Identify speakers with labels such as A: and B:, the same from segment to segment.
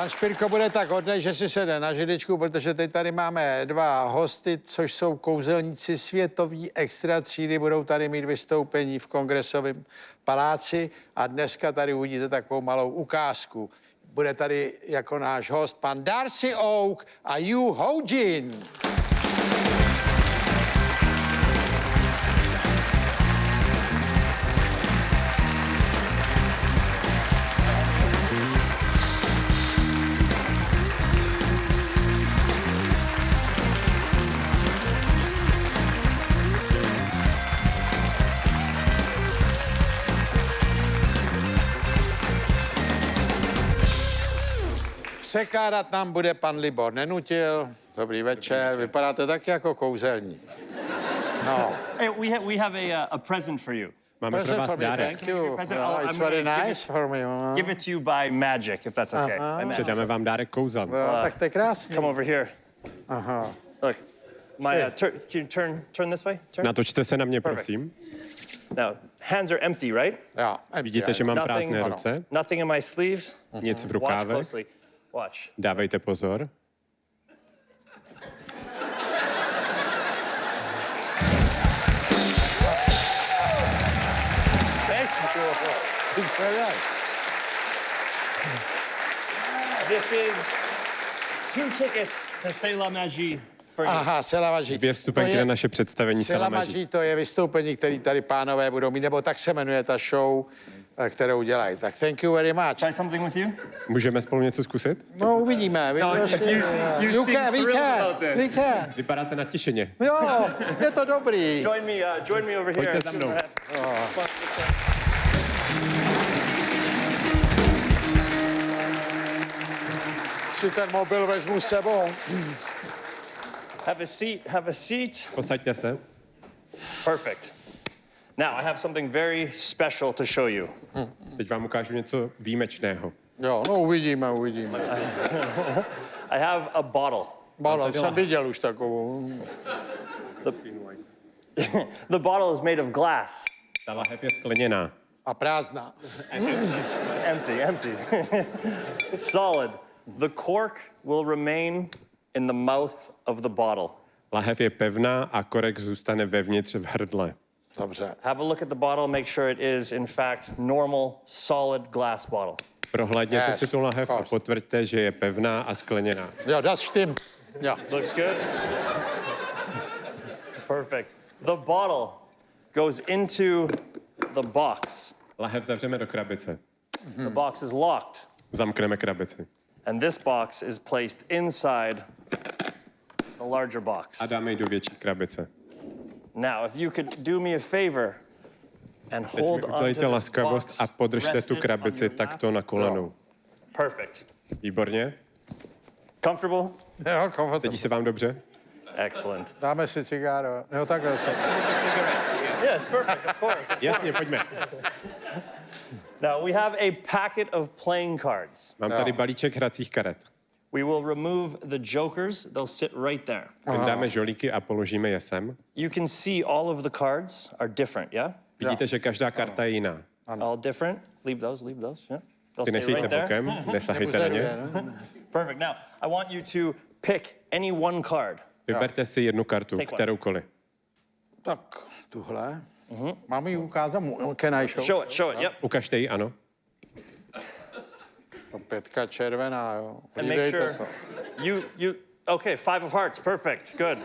A: Pan Špirko bude tak hodnej, že si sede na židečku, protože teď tady máme dva hosty, což jsou kouzelníci světový extra třídy. Budou tady mít vystoupení v kongresovém paláci a dneska tady uvidíte takovou malou ukázku. Bude tady jako náš host pan Darcy Oak a Yu Hojin. Překládat nám bude pan Libor Nenutil. Dobrý večer, vypadáte tak jako kouzelník. No,
B: Hey, we have we have a uh, a present for you.
C: Máme pro
A: present
C: vás
A: for me,
C: dárek.
A: thank you.
B: Present,
A: No, it's very nice
B: it-
A: for me.
B: Give it to you by magic, if that's okay. Magic.
C: Předáme vám dárek kouzel.
A: No, tak to je krásný.
B: Come over here.
A: Aha.
B: Look, my uh, tur- can you turn turn this way? Turn.
C: Natočte se na mě,
B: Perfect.
C: prosím.
B: Now, hands are empty, right?
A: Jo,
C: Vidíte, že mám
B: Nothing.
C: prázdné ruce,
B: Nothing in my sleeves.
C: nic v
B: Watch
C: rukávech.
B: closely. Watch.
C: Dávejte pozor.
A: Thank you. It's very nice.
B: This is two tickets to C'est la magie for you.
A: Aha, Selamaží.
C: Dvě vstupenky na naše představení Salamaží.
A: Selamaží to je vystoupení, který tady pánové budou mít, nebo tak se jmenuje ta show, kterou dělají. Tak thank you very much.
B: Try something with you.
C: Můžeme spolu něco zkusit?
A: No, uvidíme. Vy
B: No,
A: prostě-
B: you- you
A: you can, we can, we can.
C: Vypadáte natěšeně.
A: Jo, je to dobrý.
B: Join me. Uh, join me over here.
C: Pojďte za mnou.
A: Si ten mobil vezmu s sebou.
B: Have a seat. Have a seat.
C: Posaďte se.
B: Perfect. Now I have something very special to show you.
C: Teď vám ukážu něco výjimečného.
A: Jo, no uvidíme, uvidíme.
B: I have a bottle.
A: Balon jsem viděl už takovou.
B: The bottle is made of glass.
C: Ta lahev je skleněná.
A: A prázdná.
B: Empty, empty. Solid. The cork will remain in the mouth of the bottle.
C: Lahev je pevná a korek zůstane vevnitř v hrdle.
A: Dobře.
B: Have a look at the bottle, make sure it is, in fact, normal, solid glass bottle.
C: Prohlédněte
A: Yes,
C: si tu lahev a potvrďte, že je pevná a skleněná.
A: Jo, das stimmt. Jo.
B: Looks good? Perfect. The bottle goes into the box.
C: Lahev zavřeme do krabice.
B: The box is locked,
C: Zamkneme krabici.
B: and this box is placed inside the larger box.
C: A dáme ji do větší krabice.
B: Now, if you could do me a favor and
C: Teď
B: hold
C: mi
B: on to
C: udělejte
B: this
C: laskavost
B: box
C: a podržte tu krabici
B: on your lap.
C: takto na kolenou.
B: Perfect.
C: Výborně.
B: Comfortable?
A: Jo, komfortable.
C: Sedí se vám dobře?
B: Excellent.
A: Dáme si cigáro. Jo, takhle se.
B: Yes, perfect, of course.
C: Jasně, pojďme.
B: Now, we have a packet of playing cards.
C: Mám tady balíček hracích karet.
B: We will remove the jokers. They'll sit right there.
C: Tam dáme žolíky a položíme je sem.
B: You can see all of the cards are different, yeah?
C: Vidíte, že každá karta je jiná.
B: All different. Leave those, leave those, yeah? They'll
C: Ty
B: stay
C: nechejte
B: right there.
C: bokem, nesahejte na ně.
B: Perfect. Now, I want you to pick any one card.
C: Vyberte si jednu kartu,
B: Take
C: kteroukoliv.
A: Tak, tuhle. Mám ji ukázat? Mu- Can I show?
B: Show it, show it, yep.
C: Ukažte ji, ano.
A: No, Pětka červená, jo.
B: And make
A: Podívejte
B: sure
A: se.
B: you, you, okay, five of hearts, perfect, good.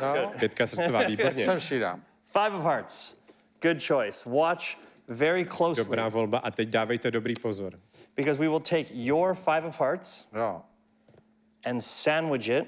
A: No,
C: Pětka srdcová, výborně.
A: sem si dám.
B: Five of hearts, good choice. Watch very closely
C: Dobrá volba a teď dávejte dobrý pozor.
B: because we will take your five of hearts
A: Jo.
B: and sandwich it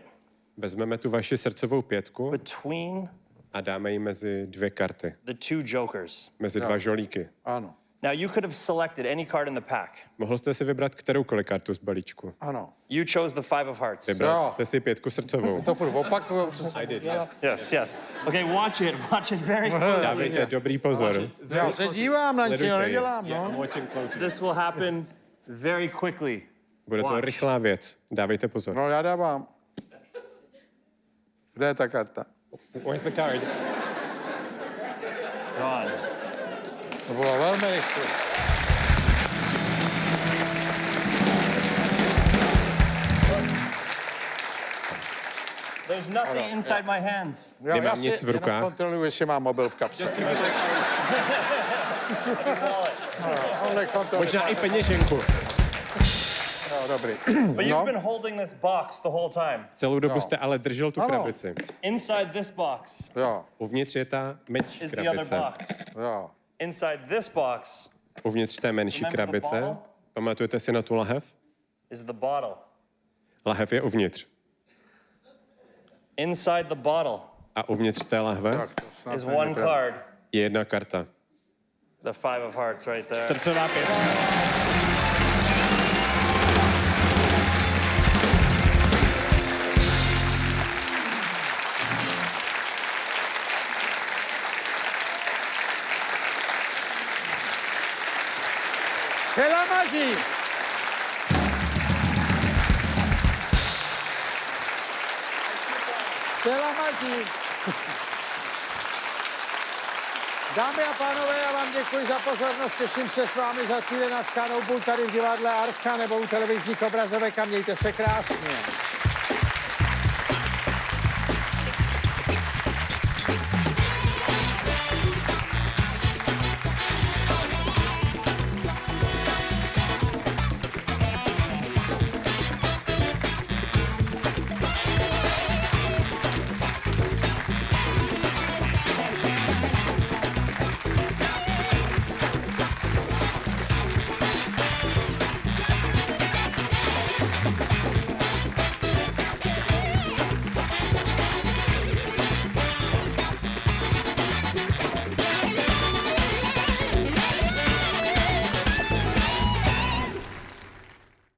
C: Vezmeme tu vaši srdcovou pětku
B: between
C: a dáme ji mezi dvě karty,
B: the two jokers.
C: mezi dva žolíky.
A: Ano.
B: Now, you could have selected any card in the pack.
C: Mohl jste si vybrat kteroukoliv kartu z balíčku.
A: Ano.
B: You chose the five of hearts.
C: Vybral
A: Jo.
C: jste si pětku srdcovou.
A: To furt opakuju, co jsem dělal.
B: Yes, yes. Okay, watch it. Watch it very closely.
C: Dávejte dobrý pozor.
A: Já se dívám na
C: ji.
A: nedělám, no.
B: This will happen very quickly.
C: Bude to rychlá věc. Dávejte pozor.
A: No, já dávám. Kde je ta karta?
C: Where's the card?
B: God.
A: To bylo velmi rychle.
B: There's nothing inside my hands.
C: Nemám nic v rukách.
A: kontroluji, jestli mám mobil v kapse.
C: Možná i peněženku.
A: No, dobrý. No.
C: Celou dobu no. jste ale držel tu krabici.
B: Inside this box.
A: Jo.
C: Uvnitř je ta menší krabice.
B: Is the other box.
A: Jo.
B: Inside this box
C: Uvnitř té menší
B: Remember the
C: krabice.
B: bottle?
C: Pamatujete si na tu lahev?
B: is the bottle.
C: Lahev je uvnitř.
B: Inside the bottle
C: A uvnitř té lahve
B: is one card,
C: je jedna karta.
B: the five of hearts right there.
C: Srdcová pětka.
A: C'est la magie! C'est la magie! Dámy a pánové, já vám děkuji za pozornost, těším se s vámi za týden na Skánou, tady v divadle Archa nebo u televizních obrazovek a mějte se krásně.